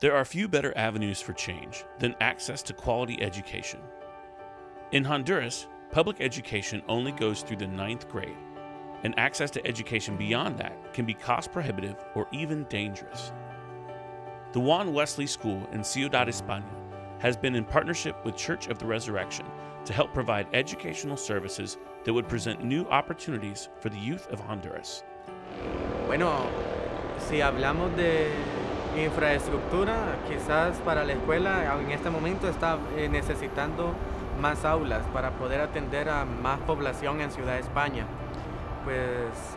There are few better avenues for change than access to quality education. In Honduras, public education only goes through the ninth grade, and access to education beyond that can be cost prohibitive or even dangerous. The Juan Wesley School in Ciudad España has been in partnership with Church of the Resurrection to help provide educational services that would present new opportunities for the youth of Honduras. Bueno, si hablamos de infraestructura, quizás para la escuela en este momento está eh, necesitando más aulas para poder atender a más población en Ciudad España. Pues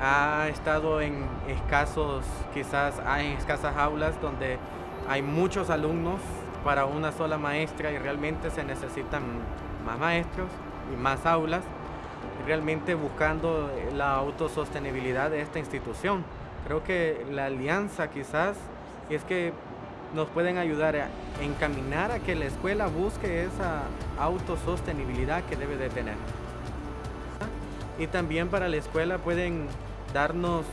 ha estado en escasos, quizás hay escasas aulas donde hay muchos alumnos para una sola maestra y realmente se necesitan más maestros y más aulas, realmente buscando la autosostenibilidad de esta institución. Creo que la alianza quizás es que nos pueden ayudar a encaminar a que la escuela busque esa autosostenibilidad que debe de tener. Y también para la escuela pueden darnos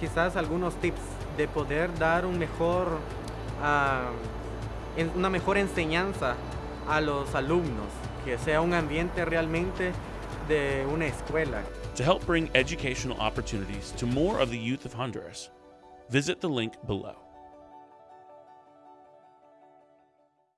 quizás algunos tips de poder dar un mejor, uh, una mejor enseñanza a los alumnos, que sea un ambiente realmente de una escuela. To help bring educational opportunities to more of the youth of Honduras, visit the link below.